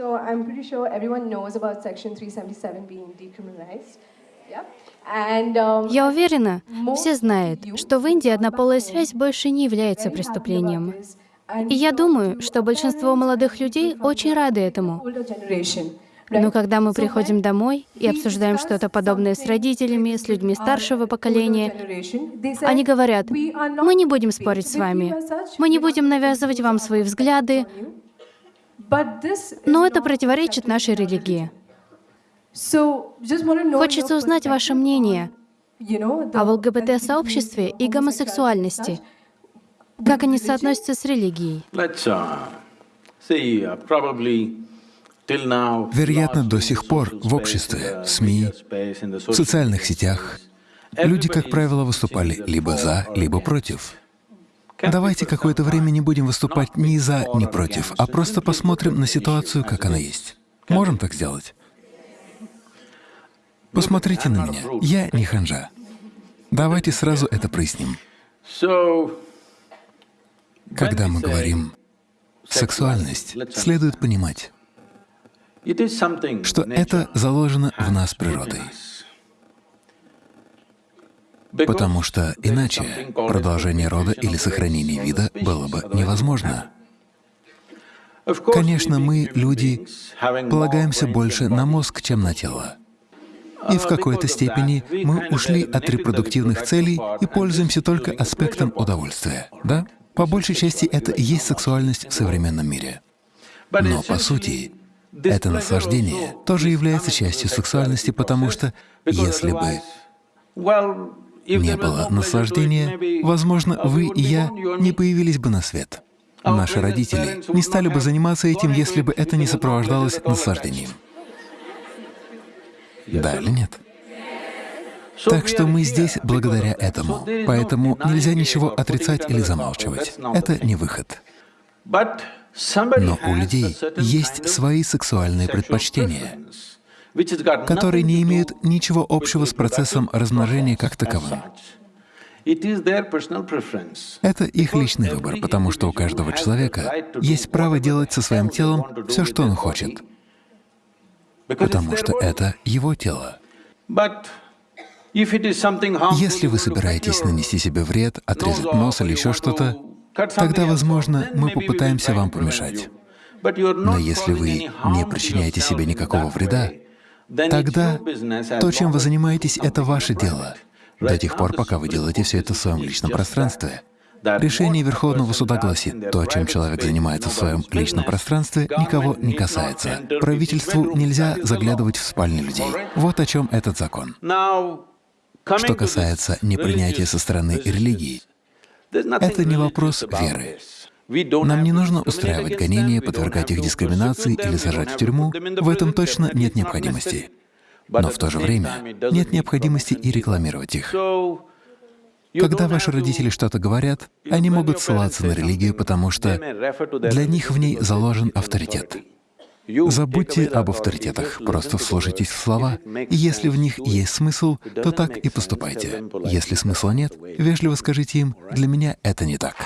So I'm pretty sure everyone knows about Section 377 being decriminalized. Um, Я уверена, все знают, что в Индии who одна are полая back home связь больше не является преступлением. И я думаю, что большинство молодых людей очень рады этому. Но когда мы приходим домой и обсуждаем что-то подобное с родителями, с людьми старшего поколения, они говорят, "We are not мы не будем спорить с вами, мы не будем навязывать вам свои взгляды, но это противоречит нашей религии. Хочется узнать ваше мнение о ЛГБТ-сообществе и гомосексуальности, как они соотносятся с религией. Uh, uh. Вероятно, до сих пор в обществе, the СМИ, в социальных сетях люди, как правило, выступали либо за, либо против. Давайте какое-то время не будем выступать ни за, ни против, а просто посмотрим на ситуацию, как она есть. Можем так сделать? Посмотрите на меня. Я не ханжа. Давайте сразу это проясним. Когда мы говорим «сексуальность», следует понимать, что это заложено в нас природой. Потому что иначе продолжение рода или сохранение вида было бы невозможно. Конечно, мы, люди, полагаемся больше на мозг, чем на тело. И в какой-то степени мы ушли от репродуктивных целей и пользуемся только аспектом удовольствия, да? По большей части это и есть сексуальность в современном мире. Но по сути, это наслаждение тоже является частью сексуальности, потому что если бы не было наслаждения, возможно, вы и я не появились бы на свет. Наши родители не стали бы заниматься этим, если бы это не сопровождалось наслаждением. Да или нет? Так что мы здесь благодаря этому. Поэтому нельзя ничего отрицать или замалчивать. Это не выход. Но у людей есть свои сексуальные предпочтения, которые не имеют ничего общего с процессом размножения как таковым. Это их личный выбор, потому что у каждого человека есть право делать со своим телом все, что он хочет, потому что это его тело. Если вы собираетесь нанести себе вред, отрезать нос или еще что-то, тогда, возможно, мы попытаемся вам помешать. Но если вы не причиняете себе никакого вреда, тогда as то, чем вы занимаетесь, это ваше дело, до тех пор, пока вы делаете все это в своем личном пространстве. Решение Верховного суда гласит, то, чем человек занимается в своем личном пространстве, никого не касается. Правительству нельзя заглядывать в спальни людей. Вот о чем этот закон. Что касается непринятия со стороны религии, это не вопрос веры. Нам не нужно устраивать гонения, подвергать их дискриминации или сажать в тюрьму. В этом точно нет необходимости. Но в то же время нет необходимости и рекламировать их. Когда ваши родители что-то говорят, они могут ссылаться на религию, потому что для них в ней заложен авторитет. Забудьте об авторитетах, просто вслушайтесь в слова, и если в них есть смысл, то так и поступайте. Если смысла нет, вежливо скажите им, для меня это не так.